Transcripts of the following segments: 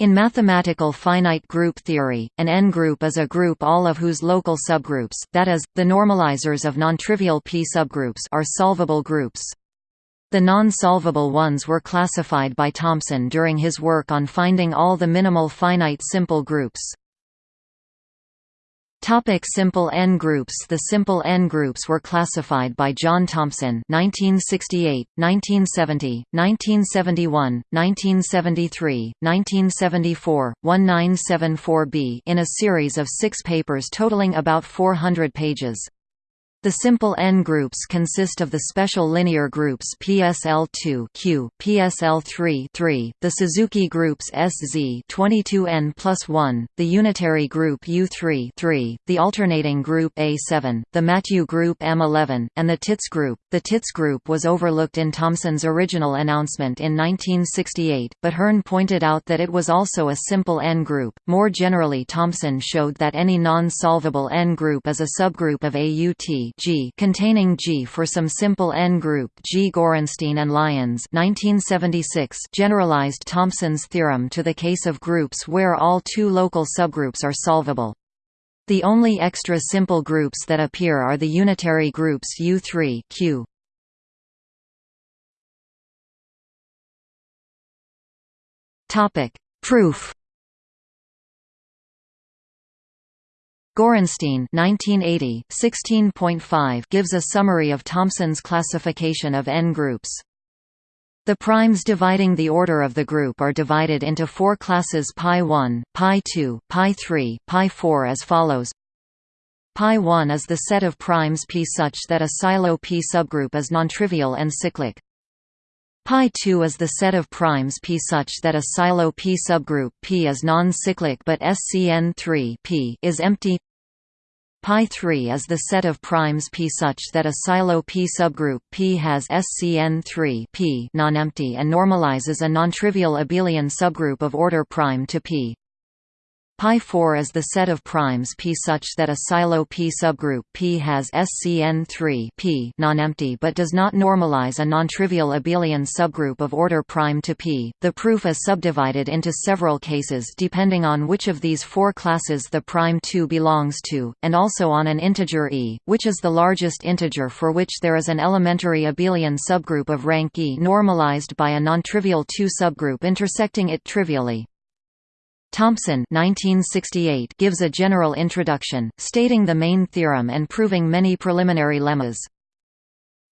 In mathematical finite group theory, an N-group is a group all of whose local subgroups that is, the normalizers of nontrivial P subgroups are solvable groups. The non-solvable ones were classified by Thompson during his work on finding all the minimal finite simple groups. Topic simple N-groups The simple N-groups were classified by John Thompson 1968, 1970, 1971, 1973, 1974, 1974b in a series of six papers totaling about 400 pages. The simple N-groups consist of the special linear groups PSL2 Q, PSL3 3, the Suzuki groups SZ 22N plus 1, the unitary group U3 3, the alternating group A7, the Mathieu group M11, and the Tits group. The Tits group was overlooked in Thompson's original announcement in 1968, but Hearn pointed out that it was also a simple N-group. More generally Thompson showed that any non-solvable N-group is a subgroup of AUT G containing G for some simple N-group G. Gorenstein and Lyons 1976 generalized Thompson's theorem to the case of groups where all two local subgroups are solvable. The only extra simple groups that appear are the unitary groups U3 Q. Topic: Proof Gorenstein 1980, 16.5 gives a summary of Thompson's classification of N-groups. The primes dividing the order of the group are divided into four classes pi1, pi2, pi3, pi4 as follows. Pi1 is the set of primes P such that a Sylow P subgroup is nontrivial and cyclic. Pi2 is the set of primes P such that a Sylow P subgroup P is non-cyclic but SCN3 P is empty. Pi3 is the set of primes P such that a Sylow P subgroup P has SCN3 P non-empty and normalizes a nontrivial abelian subgroup of order prime to P. Pi4 is the set of primes P such that a Sylow P subgroup P has SCN3 P non-empty but does not normalize a nontrivial abelian subgroup of order prime to P. The proof is subdivided into several cases depending on which of these four classes the prime 2 belongs to, and also on an integer e, which is the largest integer for which there is an elementary abelian subgroup of rank e normalized by a nontrivial 2 subgroup intersecting it trivially. Thompson 1968 gives a general introduction, stating the main theorem and proving many preliminary lemmas.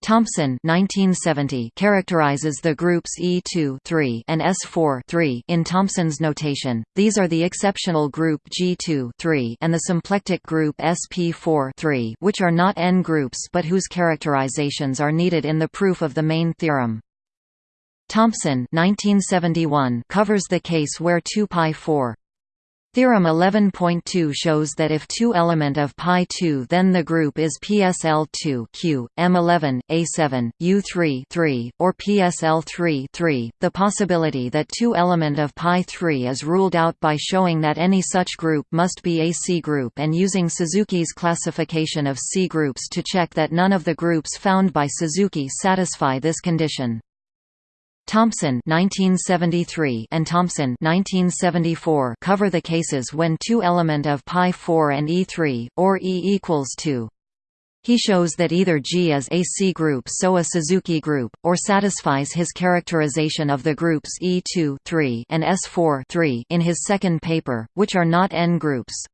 Thompson 1970 characterizes the groups E2 3 and S4 3 in Thompson's notation. These are the exceptional group G2 3 and the symplectic group SP4 3, which are not N groups but whose characterizations are needed in the proof of the main theorem. Thompson 1971 covers the case where 2 pi 4 Theorem 11.2 shows that if 2 element of pi 2 then the group is PSL2 Q, M11, A7, U3 3, or PSL3 3. The possibility that 2 element of pi 3 is ruled out by showing that any such group must be a C group and using Suzuki's classification of C groups to check that none of the groups found by Suzuki satisfy this condition. Thompson 1973 and Thompson 1974 cover the cases when two element of pi 4 and E3 or E equals 2. He shows that either G is a C group so a Suzuki group, or satisfies his characterization of the groups E2 3 and S4 3 in his second paper, which are not N groups.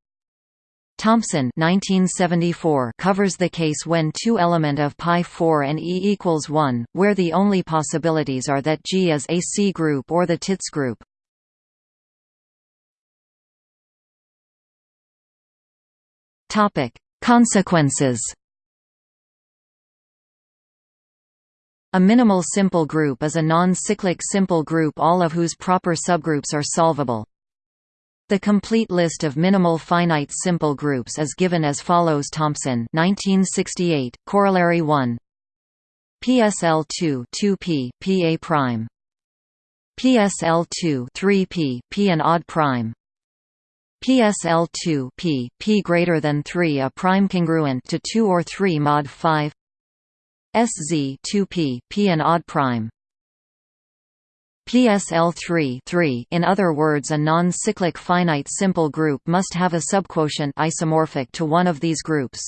Thompson 1974 covers the case when two element of pi 4 and E equals 1, where the only possibilities are that G is a C group or the Tits group. Consequences. A minimal simple group is a non-cyclic simple group all of whose proper subgroups are solvable. The complete list of minimal finite simple groups is given as follows Thompson 1968, Corollary 1 PSL 2 2p, PA prime. PSL2 3p, p an odd prime. PSL2 p, p greater than 3 a prime congruent to 2 or 3 mod 5 SZ 2p, p an odd prime PSL 3 in other words a non-cyclic finite simple group must have a subquotient isomorphic to one of these groups.